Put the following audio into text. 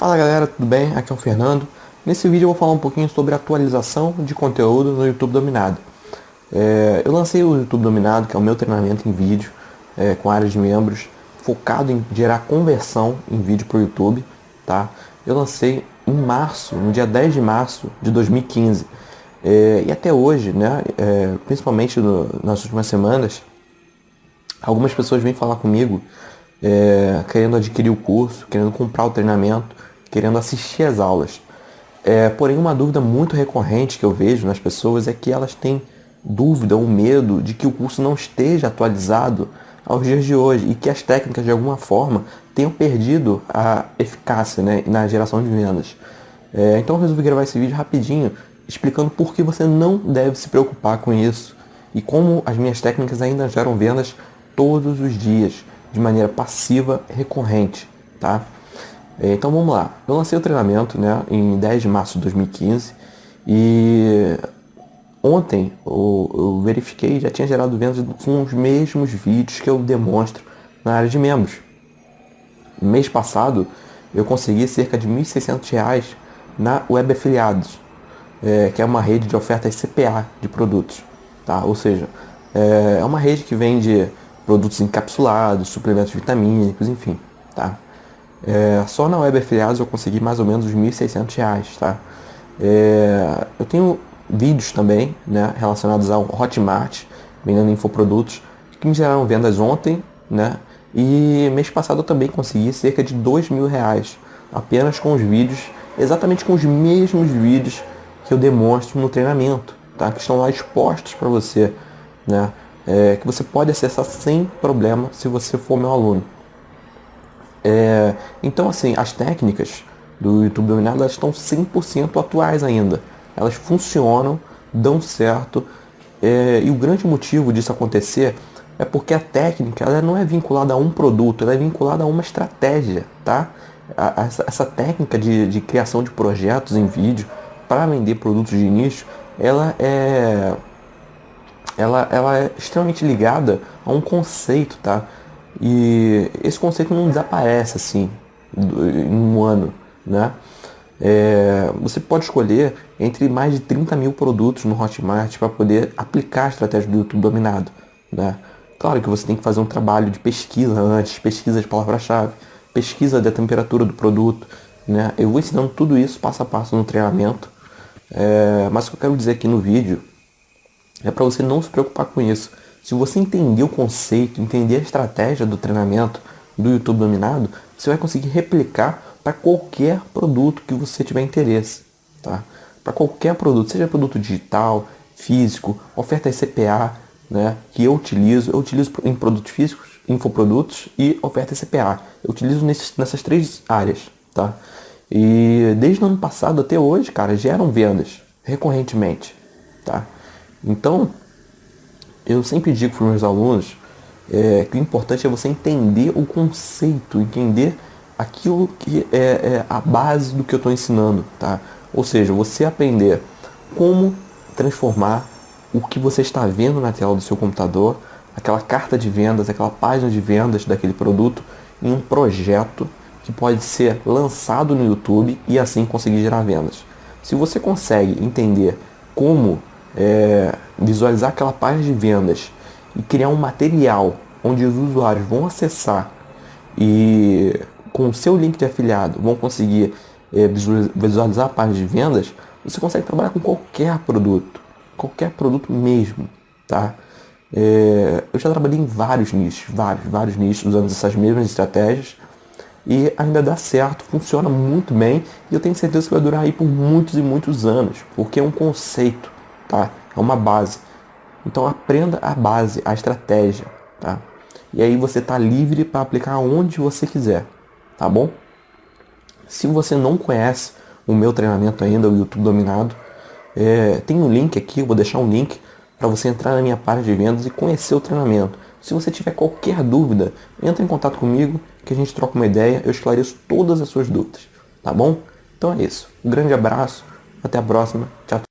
Fala galera, tudo bem? Aqui é o Fernando. Nesse vídeo eu vou falar um pouquinho sobre atualização de conteúdo no YouTube Dominado. É, eu lancei o YouTube Dominado, que é o meu treinamento em vídeo, é, com área de membros, focado em gerar conversão em vídeo para o YouTube. Tá? Eu lancei em março, no dia 10 de março de 2015. É, e até hoje, né, é, principalmente no, nas últimas semanas, algumas pessoas vêm falar comigo é, querendo adquirir o curso, querendo comprar o treinamento, querendo assistir às aulas. É, porém, uma dúvida muito recorrente que eu vejo nas pessoas é que elas têm dúvida ou medo de que o curso não esteja atualizado aos dias de hoje e que as técnicas de alguma forma tenham perdido a eficácia né, na geração de vendas. É, então eu resolvi gravar esse vídeo rapidinho explicando por que você não deve se preocupar com isso e como as minhas técnicas ainda geram vendas todos os dias de maneira passiva recorrente, tá? É, então vamos lá. Eu lancei o treinamento né, em 10 de março de 2015 e ontem eu, eu verifiquei já tinha gerado vendas com os mesmos vídeos que eu demonstro na área de membros. Mês passado eu consegui cerca de R$ 1.600 na Web Afiliados, é, que é uma rede de ofertas CPA de produtos. Tá? Ou seja, é, é uma rede que vende produtos encapsulados, suplementos vitamínicos, enfim. Tá? É, só na Web Afiliados eu consegui mais ou menos os R$ 1.600, tá? É, eu tenho vídeos também, né, relacionados ao Hotmart, vendendo infoprodutos, que me geraram vendas ontem, né? E mês passado eu também consegui cerca de dois mil reais, apenas com os vídeos, exatamente com os mesmos vídeos que eu demonstro no treinamento, tá? Que estão lá expostos para você, né? É, que você pode acessar sem problema se você for meu aluno. É, então, assim, as técnicas do YouTube Dominado elas estão 100% atuais ainda. Elas funcionam, dão certo. É, e o grande motivo disso acontecer é porque a técnica ela não é vinculada a um produto, ela é vinculada a uma estratégia, tá? A, a, essa, técnica de, de criação de projetos em vídeo para vender produtos de nicho, ela é, ela, ela é extremamente ligada a um conceito, tá? E esse conceito não desaparece assim em um ano, né? É, você pode escolher entre mais de 30 mil produtos no Hotmart para poder aplicar a estratégia do YouTube dominado. Né? Claro que você tem que fazer um trabalho de pesquisa antes, pesquisa de palavra-chave, pesquisa da temperatura do produto. Né? Eu vou ensinando tudo isso passo a passo no treinamento. É, mas o que eu quero dizer aqui no vídeo é para você não se preocupar com isso. Se você entender o conceito, entender a estratégia do treinamento do YouTube dominado, você vai conseguir replicar para qualquer produto que você tiver interesse, tá? Para qualquer produto, seja produto digital, físico, ofertas CPA, né, que eu utilizo, eu utilizo em produtos físicos, infoprodutos e ofertas CPA. Eu utilizo nesses, nessas três áreas, tá? E desde o ano passado até hoje, cara, geram vendas recorrentemente, tá? Então, eu sempre digo para os meus alunos é, que o importante é você entender o conceito, entender aquilo que é, é a base do que eu estou ensinando, tá? Ou seja, você aprender como transformar o que você está vendo na tela do seu computador, aquela carta de vendas, aquela página de vendas daquele produto, em um projeto que pode ser lançado no YouTube e assim conseguir gerar vendas. Se você consegue entender como é, visualizar aquela página de vendas e criar um material onde os usuários vão acessar e com o seu link de afiliado vão conseguir é, visualizar a página de vendas, você consegue trabalhar com qualquer produto, qualquer produto mesmo, tá? É, eu já trabalhei em vários nichos, vários, vários nichos usando essas mesmas estratégias e ainda dá certo, funciona muito bem e eu tenho certeza que vai durar aí por muitos e muitos anos, porque é um conceito, tá? É uma base. Então aprenda a base, a estratégia, tá? E aí você está livre para aplicar onde você quiser, tá bom? Se você não conhece o meu treinamento ainda, o YouTube Dominado, é, tem um link aqui, eu vou deixar um link para você entrar na minha página de vendas e conhecer o treinamento. Se você tiver qualquer dúvida, entre em contato comigo que a gente troca uma ideia, eu esclareço todas as suas dúvidas, tá bom? Então é isso. Um grande abraço, até a próxima, tchau.